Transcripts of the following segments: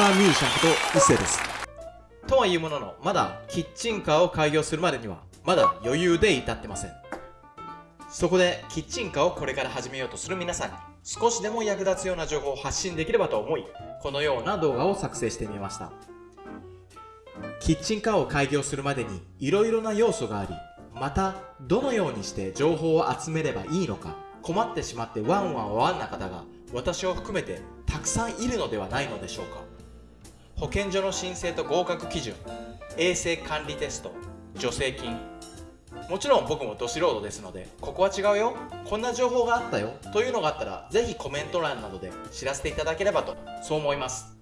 カーミュージシャンこと一世です。とはいうもののまだキッチンカーを開業するまでにはまだ余裕で至ってません。そこでキッチンカーをこれから始めようとする皆さんに少しでも役立つような情報を発信できればと思いこのような動画を作成してみました。キッチンカーを開業するまでに色々な要素がありまたどのようにして情報を集めればいいのか困ってしまってワンワンワンな方が私を含めてたくさんいるのではないのでしょうか。保健所の申請と合格基準衛生管理テスト助成金。もちろん僕もど素人ですのでここは違うよ。こんな情報があったよ。というのがあったらぜひコメント欄などで知らせていただければとそう思います。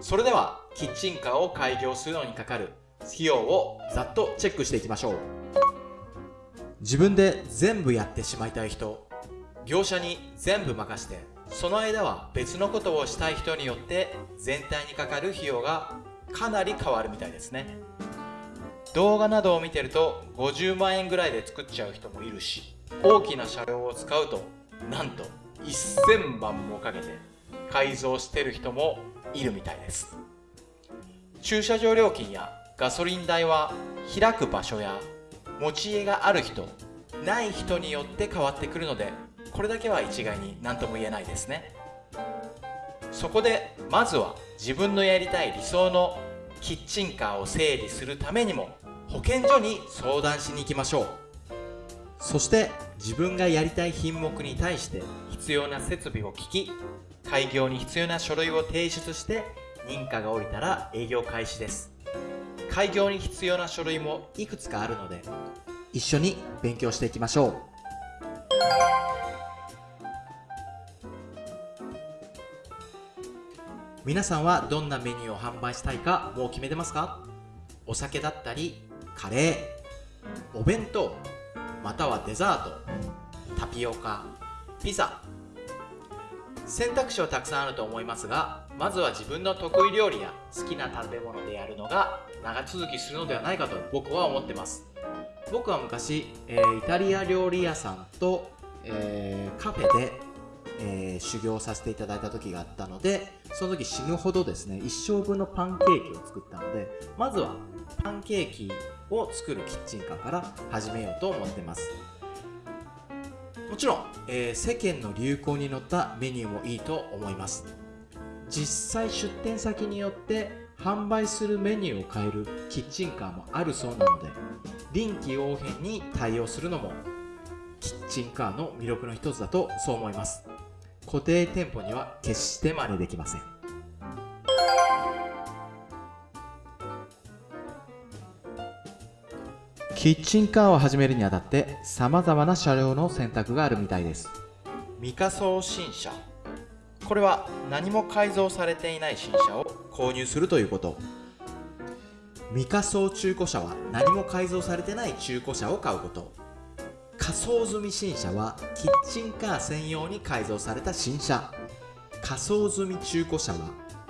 それではキッチンカーを開業するのにかかる費用をざっとチェックしていきましょう。自分で全部やってしまいたい人業者に全部任してその間は別のことをしたい人によって全体にかかる費用がかなり変わるみたいですね。動画などを見てると50万円ぐらいで作っちゃう人もいるし大きな車両を使うとなんと1000万もかけて改造してる人もいるみたいです。駐車場料金やガソリン代は開く場所や持ち家がある人ない人によって変わってくるのでこれだけは一概に何とも言えないですね。そこでまずは自分のやりたい理想のキッチンカーを整理するためにも保健所に相談しに行きましょう。そして自分がやりたい品目に対して必要な設備を聞き開業に必要な書類を提出して認可が下りたら営業開始です。開業に必要な書類もいくつかあるので一緒に勉強していきましょう。皆さんはどんなメニューを販売したいかもう決めてますか？お酒だったりカレーお弁当またはデザートタピオカピザ。選択肢はたくさんあると思いますがまずは自分の得意料理や好きな食べ物でやるのが長続きするのではないかと僕は思ってます。僕は昔、えー、イタリア料理屋さんと、えー、カフェでえー、修行させていただいた時があったのでその時死ぬほどですね一生分のパンケーキを作ったのでまずはパンケーキを作るキッチンカーから始めようと思ってます。もちろん、えー、世間の流行に乗ったメニューもいいと思います。実際出店先によって販売するメニューを変えるキッチンカーもあるそうなので臨機応変に対応するのもキッチンカーの魅力の一つだとそう思います。固定店舗には決して真似できません。キッチンカーを始めるにあたって様々な車両の選択があるみたいです。未仮装新車。これは何も改造されていない新車を購入するということ。未仮装中古車は何も改造されてない中古車を買うこと仮装済み新車はキッチンカー専用に改造された新車。仮装済み中古車は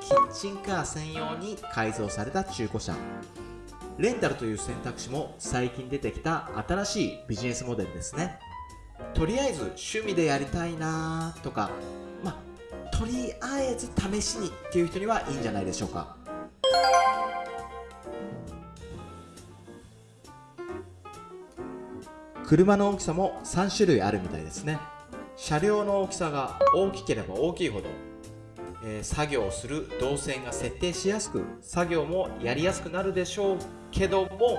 キッチンカー専用に改造された中古車。レンタルという選択肢も最近出てきた新しいビジネスモデルですね。とりあえず趣味でやりたいなとかまとりあえず試しにっていう人にはいいんじゃないでしょうか。車の大きさも3種類あるみたいですね。車両の大きさが大きければ大きいほど、えー、作業をする動線が設定しやすく作業もやりやすくなるでしょうけども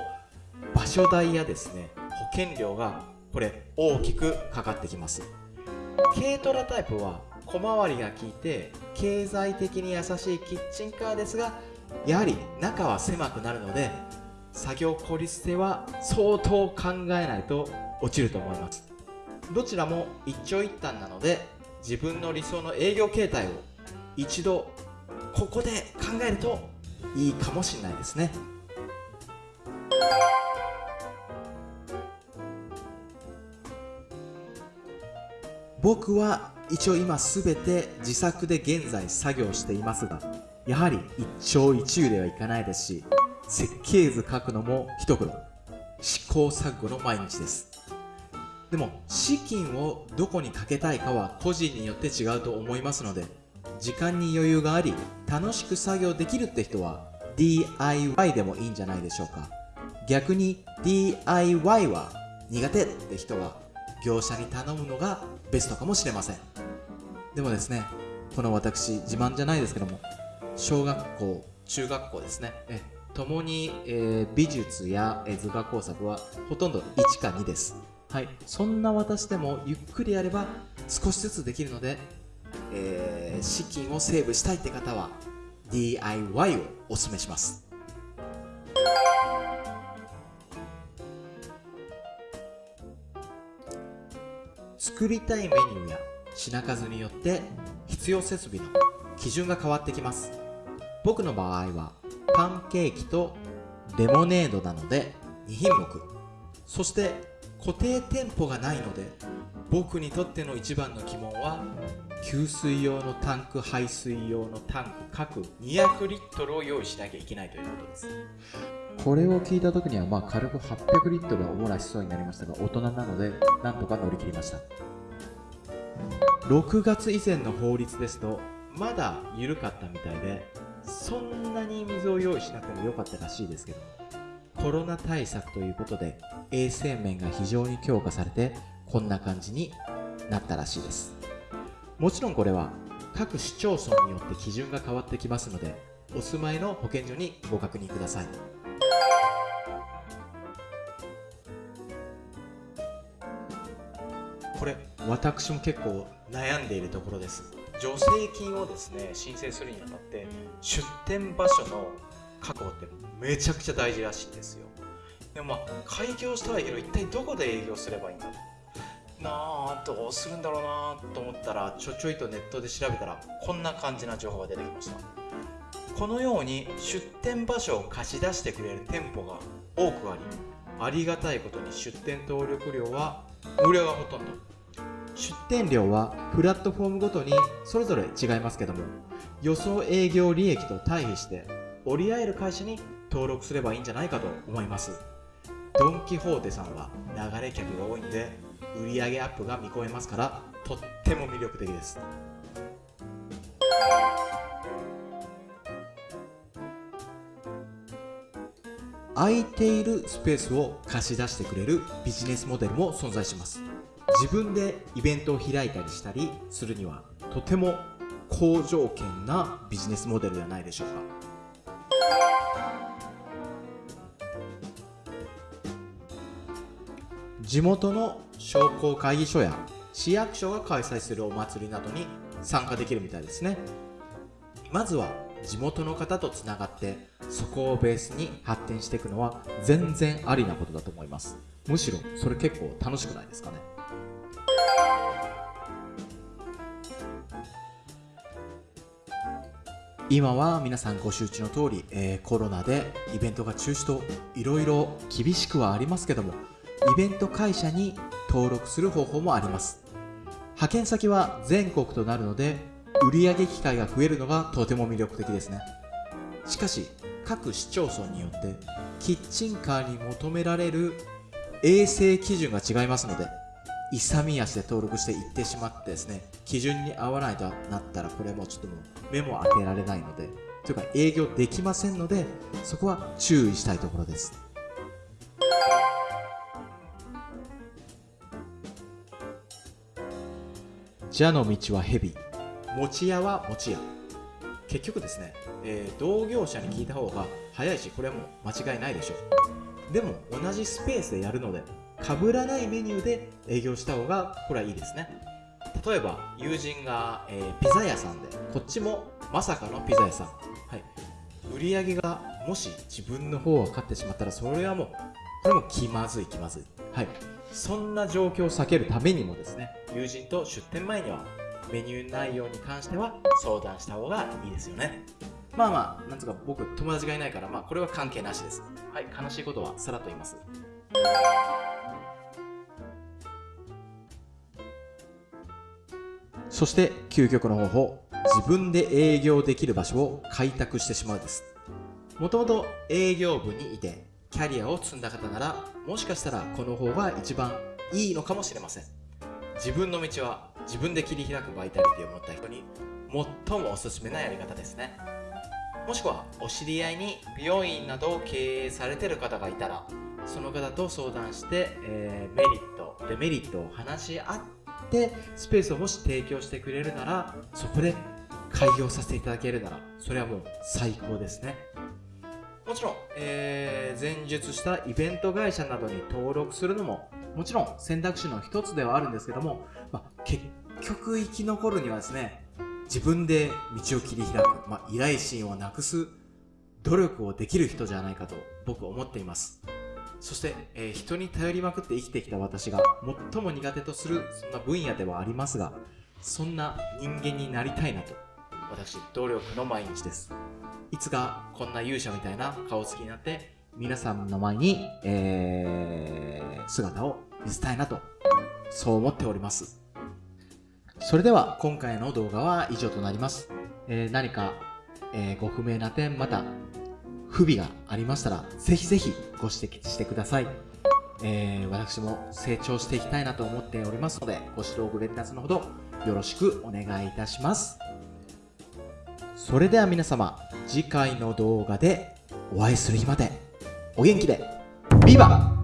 場所代やですね保険料がこれ大きくかかってきます。軽トラタイプは小回りが効いて経済的に優しいキッチンカーですがやはり中は狭くなるので作業効率性は相当考えないと落ちると思います。どちらも一長一短なので自分の理想の営業形態を一度ここで考えるといいかもしれないですね。僕は一応今全て自作で現在作業していますがやはり一朝一夕ではいかないですし設計図書くのも一苦労。試行錯誤の毎日です。でも資金をどこにかけたいかは個人によって違うと思いますので時間に余裕があり楽しく作業できるって人は DIY でもいいんじゃないでしょうか。逆に DIY は苦手って人は業者に頼むのがベストかもしれません。でもですねこの私自慢じゃないですけども小学校中学校ですね。え。共に、えー、美術や図画工作はほとんど1か2です。はい。そんな私でもゆっくりやれば少しずつできるので、えー、資金をセーブしたいって方は DIY をおすすめします。作りたいメニューや品数によって必要設備の基準が変わってきます。僕の場合はパンケーキとレモネードなので2品目。そして固定店舗がないので僕にとっての一番の疑問は給水用のタンク排水用のタンク各200リットルを用意しなきゃいけないということです。これを聞いた時にはまあ軽く800リットルはおもらしそうになりましたが大人なのでなんとか乗り切りました。6月以前の法律ですとまだ緩かったみたいでそんなに水を用意しなくてもよかったらしいですけど。コロナ対策ということで衛生面が非常に強化されてこんな感じになったらしいです。もちろんこれは各市町村によって基準が変わってきますのでお住まいの保健所にご確認ください。これ私も結構悩んでいるところです。助成金をですね申請するにあたって出店場所の確保ってめちゃくちゃ大事らしいんですよ。でもまあ開業したはいいけど一体どこで営業すればいいんだ？ろうなあどうするんだろうなと思ったらちょちょいとネットで調べたらこんな感じな情報が出てきました。このように出店場所を貸し出してくれる店舗が多くありありがたいことに出店登録料は無料がほとんど。出店料はプラットフォームごとにそれぞれ違いますけども予想営業利益と対比して折り合える会社に登録すればいいんじゃないかと思います。ドン・キホーテさんは流れ客が多いんで売上アップが見込めますからとっても魅力的です。空いているスペースを貸し出してくれるビジネスモデルも存在します。自分でイベントを開いたりしたりするにはとても好条件なビジネスモデルではないでしょうか。地元の商工会議所や市役所が開催するお祭りなどに参加できるみたいですね。まずは地元の方とつながってそこをベースに発展していくのは全然ありなことだと思います。むしろそれ結構楽しくないですかね？今は皆さんご周知の通り、えー、コロナでイベントが中止といろいろ厳しくはありますけどもイベント会社に登録する方法もあります。派遣先は全国となるので売上機会が増えるのがとても魅力的ですね。しかし各市町村によってキッチンカーに求められる衛生基準が違いますので勇み足で登録して行ってしまってですね基準に合わないとなったらこれもちょっともう目も当てられないのでというか営業できませんのでそこは注意したいところです蛇の道は蛇餅屋は餅屋結局ですね、えー、同業者に聞いた方が早いしこれはもう間違いないでしょうでも同じスペースでやるので被らないメニューで営業した方がこれはいいですね。例えば友人が、えー、ピザ屋さんでこっちもまさかのピザ屋さん、はい、売り上げがもし自分の方が勝ってしまったらそれはもうこれも気まずい気まずい。はい。そんな状況を避けるためにもですね友人と出店前にはメニュー内容に関しては相談した方がいいですよね。まあまあなんつうか僕友達がいないからまあこれは関係なしです。はい。悲しいことはさらっと言います。そして究極の方法自分で営業できる場所を開拓してしまうです。もともと営業部にいてキャリアを積んだ方ならもしかしたらこの方が一番いいのかもしれません。自分の道は自分で切り開くバイタリティを持った人に最もおすすめなやり方ですね。もしくはお知り合いに美容院などを経営されてる方がいたらその方と相談して、えー、メリットデメリットを話し合ってスペースをもし提供してくれるならそこで開業させていただけるならそれはもう最高ですね。もちろん、えー、前述したイベント会社などに登録するのももちろん選択肢の一つではあるんですけども、まあ、結局生き残るにはですね自分で道を切り開く、まあ、依頼心をなくす努力をできる人じゃないかと僕は思っています。そして、えー、人に頼りまくって生きてきた私が最も苦手とするそんな分野ではありますがそんな人間になりたいなと私努力の毎日です。いつかこんな勇者みたいな顔つきになって皆さんの前に、えー、姿を見せたいなとそう思っております。それでは今回の動画は以上となります、えー、何か、え、ご不明な点また不備がありましたらぜひぜひご指摘してください。えー、私も成長していきたいなと思っておりますのでご指導ご連絡のほどよろしくお願いいたします。それでは皆様次回の動画でお会いする日までお元気でビバ